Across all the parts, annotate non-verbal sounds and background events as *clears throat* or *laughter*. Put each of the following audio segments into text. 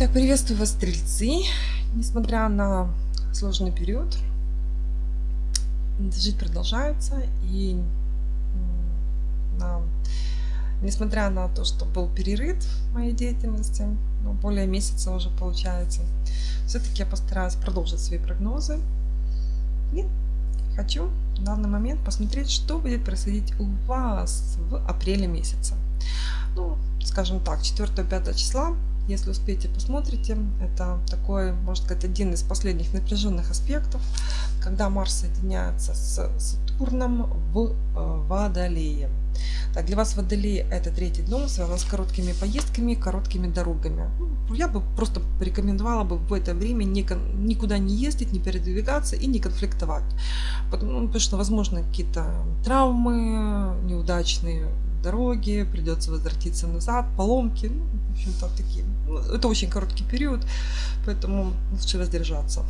Итак, приветствую вас, стрельцы. Несмотря на сложный период, жить продолжается. И на, несмотря на то, что был перерыв моей деятельности, ну, более месяца уже получается, все-таки я постараюсь продолжить свои прогнозы. И хочу в данный момент посмотреть, что будет происходить у вас в апреле месяце. Ну, скажем так, 4-5 числа если успеете, посмотрите. Это такой, можно сказать, один из последних напряженных аспектов, когда Марс соединяется с Сатурном в э, Водолее. Так, для вас Водолей это третий дом, связан с короткими поездками, короткими дорогами. Ну, я бы просто порекомендовала бы в это время никуда не ездить, не передвигаться и не конфликтовать. Потому, ну, потому что, возможно, какие-то травмы неудачные дороги, придется возвратиться назад, поломки, ну, в общем-то, такие. Ну, это очень короткий период, поэтому лучше воздержаться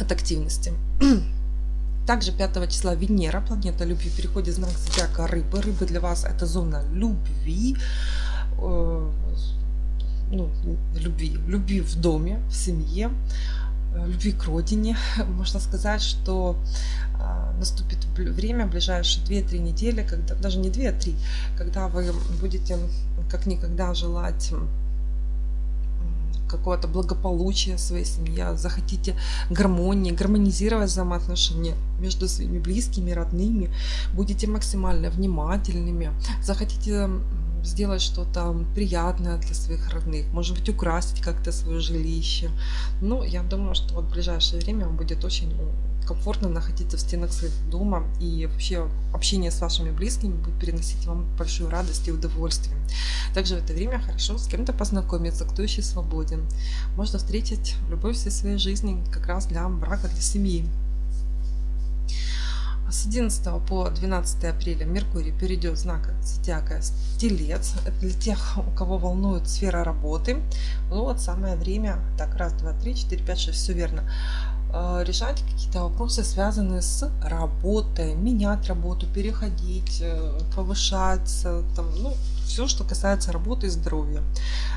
от активности. *clears throat* Также 5 числа Венера, планета любви, переходит в знак зодиака Рыбы. Рыбы для вас это зона любви, э, ну, любви, любви в доме, в семье, э, любви к родине. *laughs* Можно сказать, что наступит время, ближайшие 2-3 недели, когда, даже не 2, а 3, когда вы будете как никогда желать какого-то благополучия своей семье, захотите гармонии, гармонизировать взаимоотношения между своими близкими, родными, будете максимально внимательными, захотите сделать что-то приятное для своих родных, может быть, украсить как-то свое жилище. Ну, я думаю, что вот в ближайшее время вам будет очень комфортно находиться в стенах своего дома и вообще общение с вашими близкими будет приносить вам большую радость и удовольствие. Также в это время хорошо с кем-то познакомиться, кто еще свободен. Можно встретить любовь всей своей жизни как раз для брака, для семьи. С 11 по 12 апреля Меркурий перейдет в знак зодиака Телец. Это для тех, у кого волнует сфера работы. Ну вот самое время. Так, раз, два, три, четыре, пять, шесть. Все верно. Э, решать какие-то вопросы, связанные с работой, менять работу, переходить, э, повышаться, там, ну, все, что касается работы и здоровья.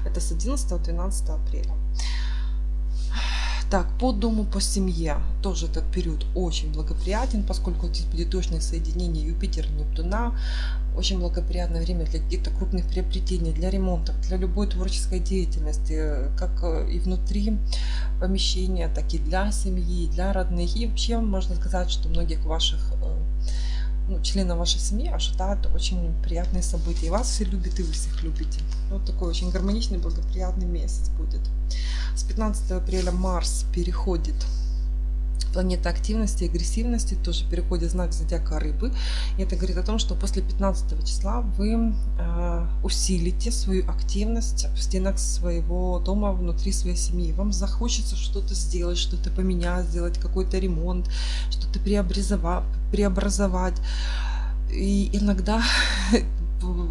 Это с 11-12 апреля. Так, по дому, по семье тоже этот период очень благоприятен, поскольку здесь будет точное соединение Юпитер-Нептуна. Очень благоприятное время для каких-то крупных приобретений, для ремонтов, для любой творческой деятельности, как э, и внутри помещения, так и для семьи, для родных. И вообще можно сказать, что многих ваших э, ну, членов вашей семьи ожидают очень приятные события. И вас все любят, и вы всех любите. Вот такой очень гармоничный, благоприятный месяц будет. С 15 апреля Марс переходит планета активности агрессивности тоже переходит знак зодиака рыбы. И это говорит о том, что после 15 числа вы э, усилите свою активность в стенах своего дома, внутри своей семьи. Вам захочется что-то сделать, что-то поменять, сделать какой-то ремонт, что-то преобразовать. И иногда *laughs*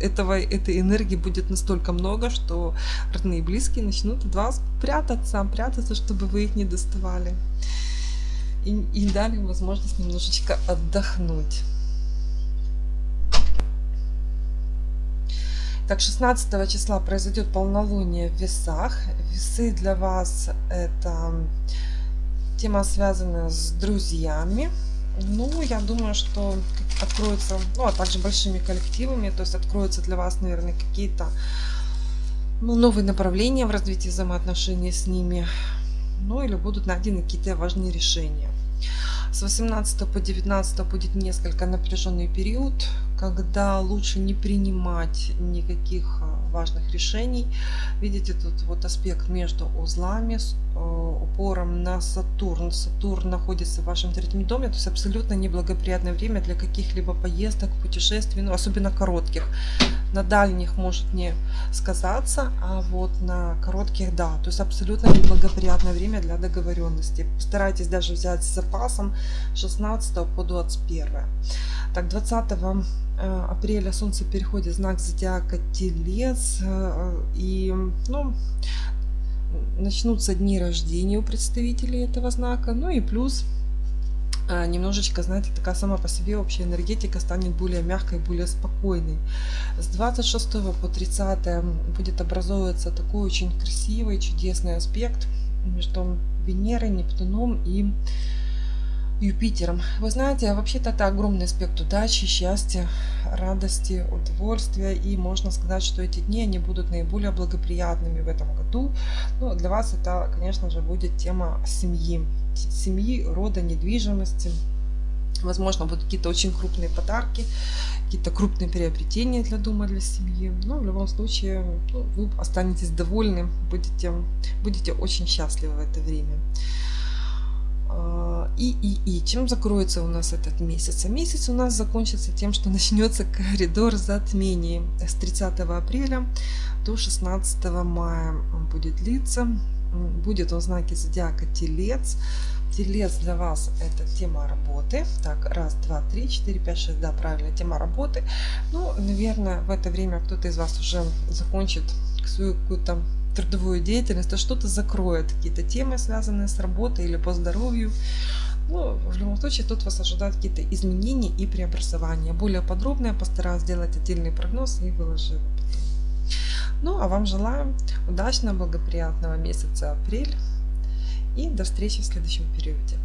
этого, этой энергии будет настолько много, что родные и близкие начнут от вас прятаться, прятаться, чтобы вы их не доставали. И, и дали возможность немножечко отдохнуть. Так, 16 числа произойдет полнолуние в весах. Весы для вас это тема, связанная с друзьями. Ну, я думаю, что откроются, ну, а также большими коллективами, то есть откроются для вас, наверное, какие-то ну, новые направления в развитии взаимоотношений с ними, ну, или будут найдены какие-то важные решения. С 18 по 19 будет несколько напряженный период, когда лучше не принимать никаких а, важных решений. Видите, тут вот аспект между узлами с э, упором на Сатурн. Сатурн находится в вашем третьем доме, то есть абсолютно неблагоприятное время для каких-либо поездок, путешествий, ну, особенно коротких. На дальних может не сказаться, а вот на коротких да. То есть абсолютно неблагоприятное время для договоренности. Постарайтесь даже взять с запасом 16 по 21. Так, 20 Э, апреля Солнце переходит в знак зодиака Телец. Э, и ну, начнутся дни рождения у представителей этого знака. Ну и плюс немножечко, знаете, такая сама по себе общая энергетика станет более мягкой, более спокойной. С 26 по 30 будет образовываться такой очень красивый, чудесный аспект между Венерой, Нептуном и Юпитером. Вы знаете, вообще-то это огромный аспект удачи, счастья, радости, удовольствия. И можно сказать, что эти дни они будут наиболее благоприятными в этом году. Ну, для вас это, конечно же, будет тема семьи. Семьи, рода, недвижимости. Возможно, будут какие-то очень крупные подарки, какие-то крупные приобретения для дома, для семьи. Но в любом случае ну, вы останетесь довольны, будете, будете очень счастливы в это время. И, и, и чем закроется у нас этот месяц? А месяц у нас закончится тем, что *laughs* начнется коридор затмений с 30 апреля до 16 мая он будет длиться. Будет он в знаке зодиака Телец. Телец для вас это тема работы. Так, раз, два, три, четыре, пять, шесть. Да, правильно, тема работы. Ну, наверное, в это время кто-то из вас уже закончит свою какую-то трудовую деятельность, то что-то закроет, какие-то темы, связанные с работой или по здоровью. Ну, в любом случае, тут вас ожидают какие-то изменения и преобразования. Более подробно я постараюсь сделать отдельный прогноз и выложу его потом. Ну, а вам желаю удачного, благоприятного месяца апрель и до встречи в следующем периоде.